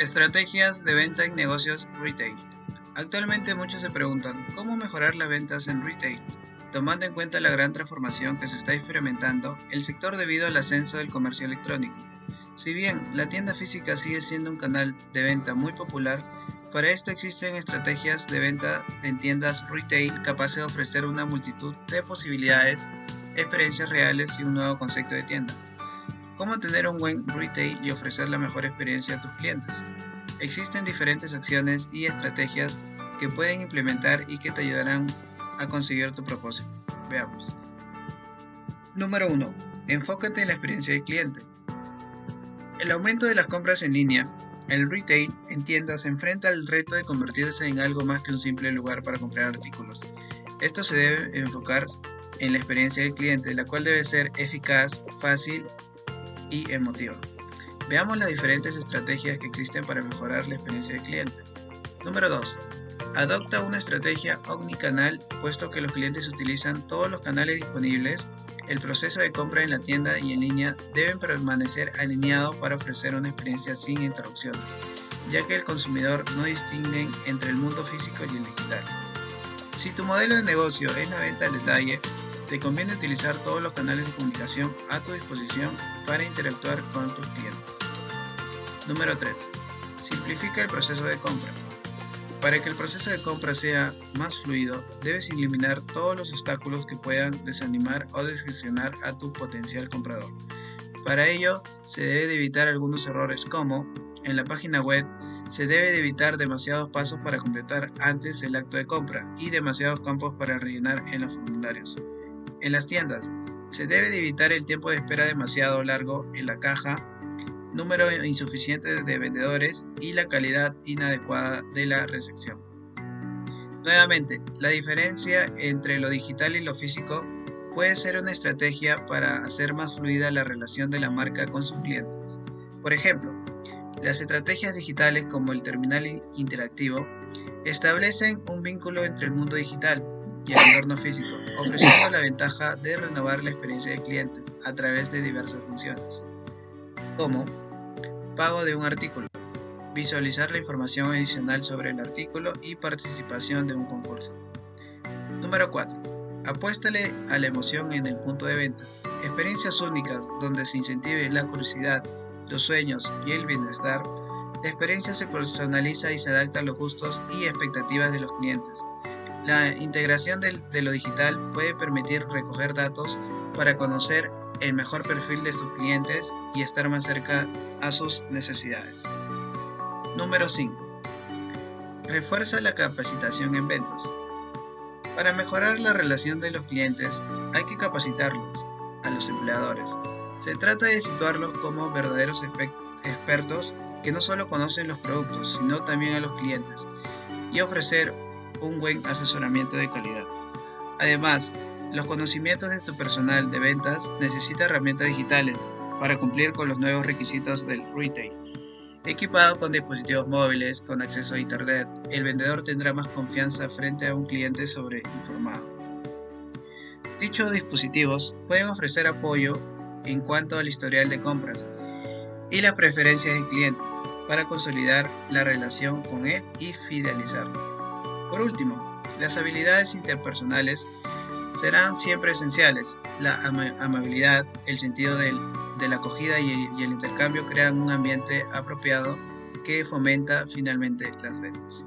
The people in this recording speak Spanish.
Estrategias de venta en negocios retail. Actualmente muchos se preguntan cómo mejorar las ventas en retail, tomando en cuenta la gran transformación que se está experimentando el sector debido al ascenso del comercio electrónico. Si bien la tienda física sigue siendo un canal de venta muy popular, para esto existen estrategias de venta en tiendas retail capaces de ofrecer una multitud de posibilidades, experiencias reales y un nuevo concepto de tienda. ¿Cómo tener un buen retail y ofrecer la mejor experiencia a tus clientes? Existen diferentes acciones y estrategias que pueden implementar y que te ayudarán a conseguir tu propósito. Veamos. Número 1. Enfócate en la experiencia del cliente. El aumento de las compras en línea, el retail en tiendas se enfrenta al reto de convertirse en algo más que un simple lugar para comprar artículos. Esto se debe enfocar en la experiencia del cliente, la cual debe ser eficaz, fácil y emotiva. Veamos las diferentes estrategias que existen para mejorar la experiencia del cliente. Número 2. Adopta una estrategia omnicanal, puesto que los clientes utilizan todos los canales disponibles. El proceso de compra en la tienda y en línea deben permanecer alineado para ofrecer una experiencia sin interrupciones, ya que el consumidor no distingue entre el mundo físico y el digital. Si tu modelo de negocio es la venta al detalle, te conviene utilizar todos los canales de comunicación a tu disposición para interactuar con tus clientes. Número 3. Simplifica el proceso de compra. Para que el proceso de compra sea más fluido, debes eliminar todos los obstáculos que puedan desanimar o desgestionar a tu potencial comprador. Para ello, se debe de evitar algunos errores como, en la página web, se debe de evitar demasiados pasos para completar antes el acto de compra y demasiados campos para rellenar en los formularios. En las tiendas, se debe de evitar el tiempo de espera demasiado largo en la caja, número insuficiente de vendedores y la calidad inadecuada de la recepción. Nuevamente, la diferencia entre lo digital y lo físico puede ser una estrategia para hacer más fluida la relación de la marca con sus clientes. Por ejemplo, las estrategias digitales como el terminal interactivo establecen un vínculo entre el mundo digital y el entorno físico, ofreciendo la ventaja de renovar la experiencia del cliente a través de diversas funciones, como pago de un artículo, visualizar la información adicional sobre el artículo y participación de un concurso. Número 4. Apuéstale a la emoción en el punto de venta. Experiencias únicas donde se incentive la curiosidad, los sueños y el bienestar. La experiencia se personaliza y se adapta a los gustos y expectativas de los clientes, la integración de, lo digital puede permitir recoger datos para conocer el mejor perfil de sus clientes y estar más cerca a sus necesidades. Número 5. Refuerza la capacitación en ventas. Para mejorar la relación de los clientes hay que capacitarlos, a los empleadores. Se trata de situarlos como verdaderos expertos que no solo conocen los productos, sino también a los clientes, y ofrecer un buen asesoramiento de calidad. Además, los conocimientos de tu personal de ventas necesita herramientas digitales para cumplir con los nuevos requisitos del retail. Equipado con dispositivos móviles con acceso a Internet, el vendedor tendrá más confianza frente a un cliente sobreinformado. Dichos dispositivos pueden ofrecer apoyo en cuanto al historial de compras y las preferencias del cliente para consolidar la relación con él y fidelizarlo. Por último, las habilidades interpersonales serán siempre esenciales. La amabilidad, el sentido de la acogida y el intercambio crean un ambiente apropiado que fomenta finalmente las ventas.